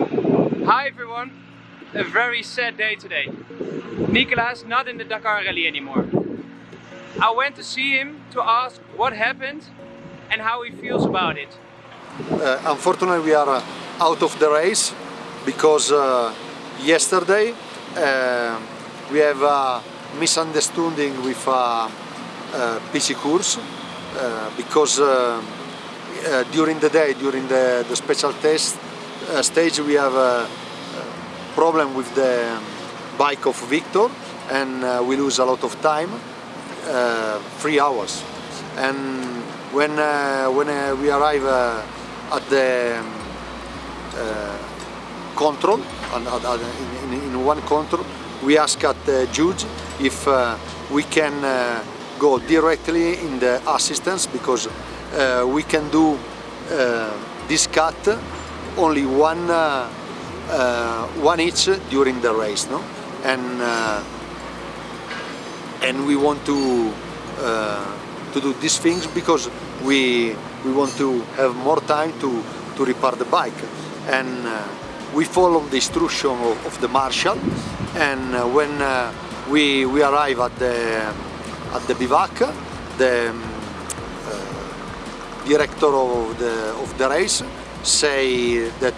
Hi everyone! A very sad day today. Nicolas not in the Dakar Rally anymore. I went to see him to ask what happened and how he feels about it. Uh, unfortunately we are uh, out of the race because uh, yesterday uh, we have a misunderstanding with a, a PC course uh, because uh, during the day, during the, the special test stage we have a, problem with the bike of Victor and we lose a lot of time, three hours. And when uh, when uh, we arrive uh, at the um, control in, in, in, one control we ask at the judge if we can go directly in the assistance because we can do this cut only one one each during the race no? And and we want to uh, to do these things because we we want to have more time to to repair the bike. And uh, we follow the instruction of, of the marshal. And uh, when uh, we we arrive at the at the bivouac the um, uh, director of the of the race say that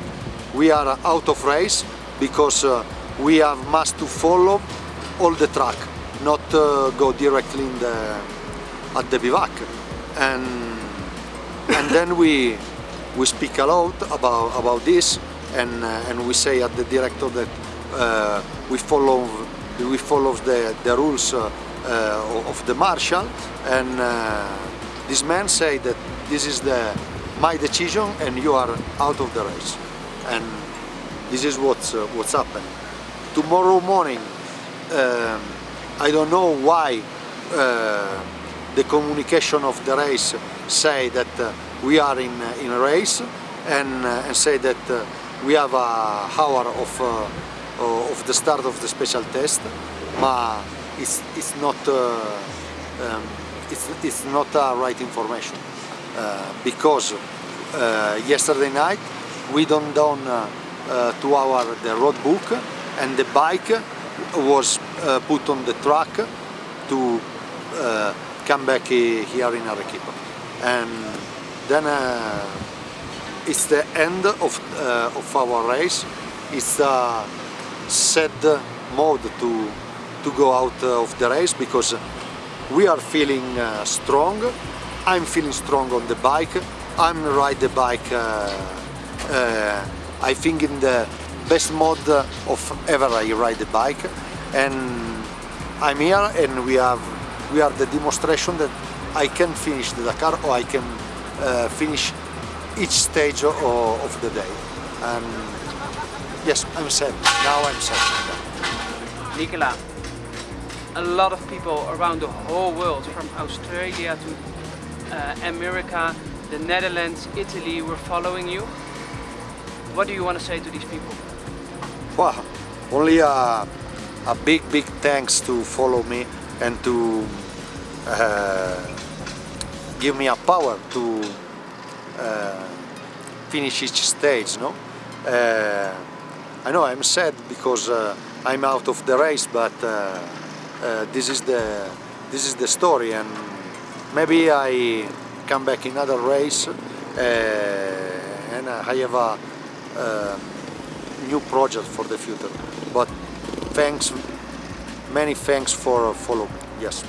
we are out of race because uh, we have must to follow all the track not uh, go directly in the at the bivouac. And and then we we speak a lot about about this and uh, and we say at the director that uh, we follow we follow the the rules uh, uh of the marshal. And uh, this man say that this is the my decision and you are out of the race. And this is what's uh, what's happened tomorrow morning um, I don't know why the communication of the race say that uh, we are in, uh, in a race and, uh, and say that uh, we have a hour of, uh, of the start of the special test. But it's, it's not um, it's, it's not a right information because yesterday night we don't down to our the road book and the bike was put on the track to uh, come back here in Arequipa. And then uh, it's the end of, uh, of our race. It's a sad mode to, to go out of the race because we are feeling uh, strong. I'm feeling strong on the bike. I'm ride the bike uh, uh, I think in the best mode of ever I ride the bike and I'm here and we have we are the demonstration that I can finish the Dakar or I can uh, finish each stage of, of the day. And yes, I'm sad. Now I'm sad. Nicola, a lot of people around the whole world, from Australia to America, the Netherlands, Italy, were following you. What do you want to say to these people? Well, only a, a big, big thanks to follow me and to uh, give me a power to uh, finish each stage. No, uh, I know I'm sad because uh, I'm out of the race, but uh, uh, this is the this is the story, and maybe I come back in another race eh, and I have a eh, new project for the future. But thanks, many thanks for following. Yes.